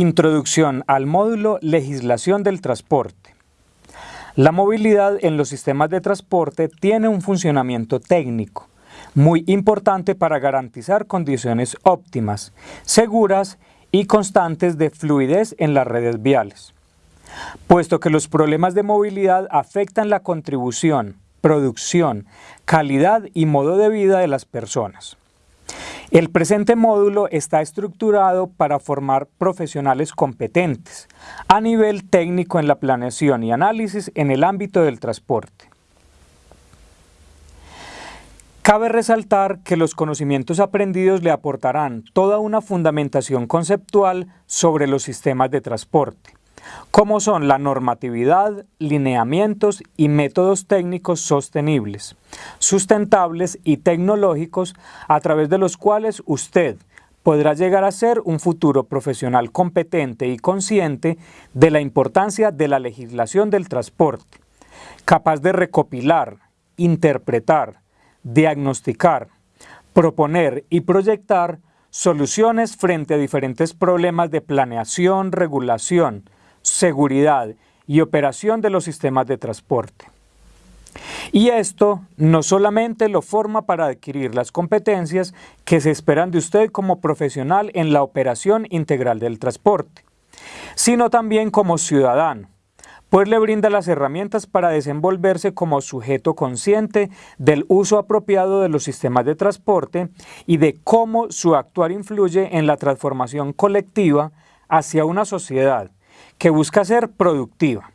Introducción al módulo Legislación del Transporte. La movilidad en los sistemas de transporte tiene un funcionamiento técnico muy importante para garantizar condiciones óptimas, seguras y constantes de fluidez en las redes viales. Puesto que los problemas de movilidad afectan la contribución, producción, calidad y modo de vida de las personas. El presente módulo está estructurado para formar profesionales competentes a nivel técnico en la planeación y análisis en el ámbito del transporte. Cabe resaltar que los conocimientos aprendidos le aportarán toda una fundamentación conceptual sobre los sistemas de transporte, como son la normatividad, lineamientos y métodos técnicos sostenibles, sustentables y tecnológicos a través de los cuales usted podrá llegar a ser un futuro profesional competente y consciente de la importancia de la legislación del transporte, capaz de recopilar, interpretar, diagnosticar, proponer y proyectar soluciones frente a diferentes problemas de planeación, regulación, seguridad y operación de los sistemas de transporte. Y esto no solamente lo forma para adquirir las competencias que se esperan de usted como profesional en la operación integral del transporte, sino también como ciudadano, pues le brinda las herramientas para desenvolverse como sujeto consciente del uso apropiado de los sistemas de transporte y de cómo su actuar influye en la transformación colectiva hacia una sociedad que busca ser productiva,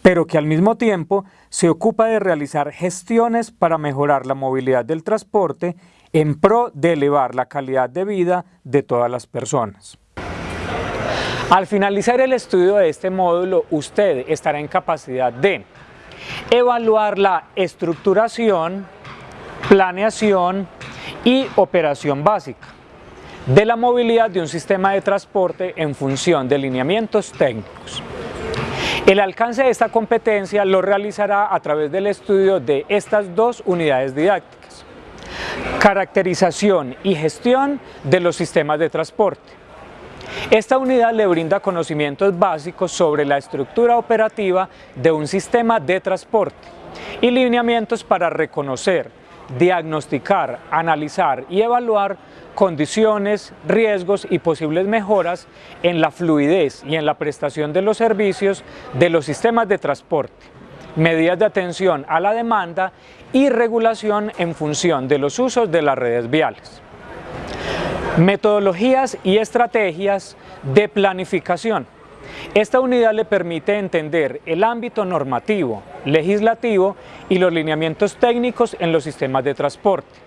pero que al mismo tiempo se ocupa de realizar gestiones para mejorar la movilidad del transporte en pro de elevar la calidad de vida de todas las personas. Al finalizar el estudio de este módulo, usted estará en capacidad de evaluar la estructuración, planeación y operación básica, de la movilidad de un sistema de transporte en función de lineamientos técnicos. El alcance de esta competencia lo realizará a través del estudio de estas dos unidades didácticas. Caracterización y gestión de los sistemas de transporte. Esta unidad le brinda conocimientos básicos sobre la estructura operativa de un sistema de transporte y lineamientos para reconocer, diagnosticar, analizar y evaluar condiciones, riesgos y posibles mejoras en la fluidez y en la prestación de los servicios de los sistemas de transporte, medidas de atención a la demanda y regulación en función de los usos de las redes viales. Metodologías y estrategias de planificación. Esta unidad le permite entender el ámbito normativo, legislativo y los lineamientos técnicos en los sistemas de transporte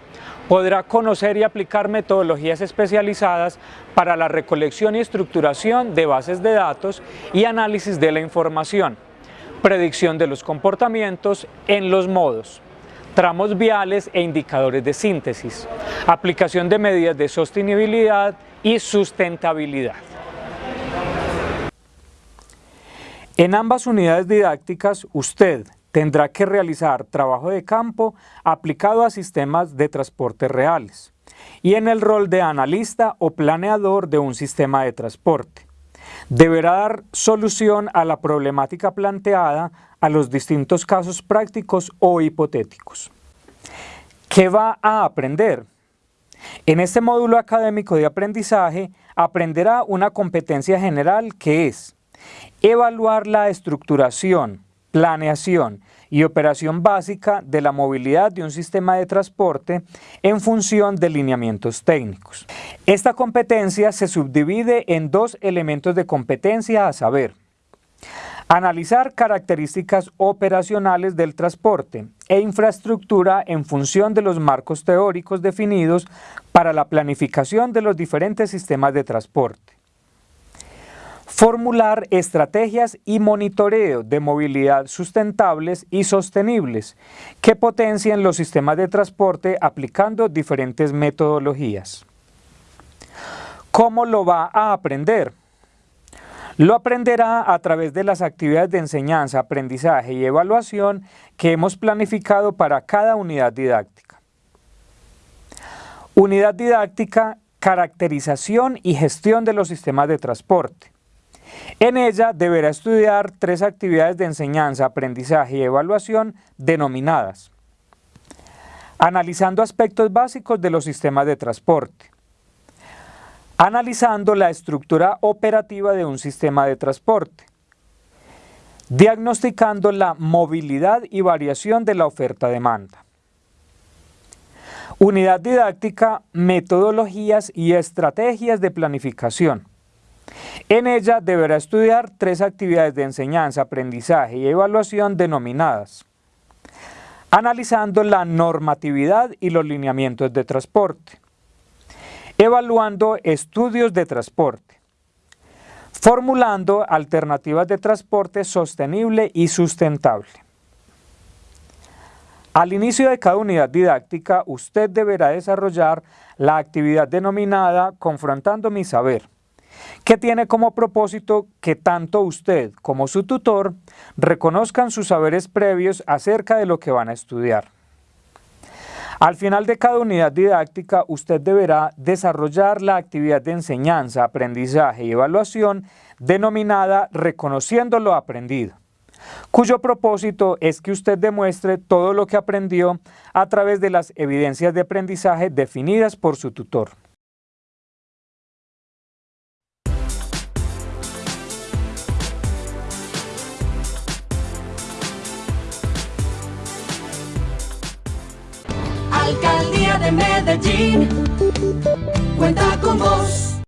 podrá conocer y aplicar metodologías especializadas para la recolección y estructuración de bases de datos y análisis de la información, predicción de los comportamientos en los modos, tramos viales e indicadores de síntesis, aplicación de medidas de sostenibilidad y sustentabilidad. En ambas unidades didácticas, usted, tendrá que realizar trabajo de campo aplicado a sistemas de transporte reales y en el rol de analista o planeador de un sistema de transporte. Deberá dar solución a la problemática planteada a los distintos casos prácticos o hipotéticos. ¿Qué va a aprender? En este módulo académico de aprendizaje aprenderá una competencia general que es evaluar la estructuración, planeación y operación básica de la movilidad de un sistema de transporte en función de lineamientos técnicos. Esta competencia se subdivide en dos elementos de competencia a saber, analizar características operacionales del transporte e infraestructura en función de los marcos teóricos definidos para la planificación de los diferentes sistemas de transporte Formular estrategias y monitoreo de movilidad sustentables y sostenibles que potencien los sistemas de transporte aplicando diferentes metodologías. ¿Cómo lo va a aprender? Lo aprenderá a través de las actividades de enseñanza, aprendizaje y evaluación que hemos planificado para cada unidad didáctica. Unidad didáctica caracterización y gestión de los sistemas de transporte. En ella deberá estudiar tres actividades de enseñanza, aprendizaje y evaluación denominadas analizando aspectos básicos de los sistemas de transporte, analizando la estructura operativa de un sistema de transporte, diagnosticando la movilidad y variación de la oferta-demanda. Unidad didáctica, metodologías y estrategias de planificación. En ella deberá estudiar tres actividades de enseñanza, aprendizaje y evaluación denominadas. Analizando la normatividad y los lineamientos de transporte, evaluando estudios de transporte, formulando alternativas de transporte sostenible y sustentable. Al inicio de cada unidad didáctica, usted deberá desarrollar la actividad denominada Confrontando mi saber, que tiene como propósito que tanto usted como su tutor reconozcan sus saberes previos acerca de lo que van a estudiar. Al final de cada unidad didáctica, usted deberá desarrollar la actividad de enseñanza, aprendizaje y evaluación denominada Reconociendo lo aprendido, cuyo propósito es que usted demuestre todo lo que aprendió a través de las evidencias de aprendizaje definidas por su tutor. De Medellín cuenta con vos.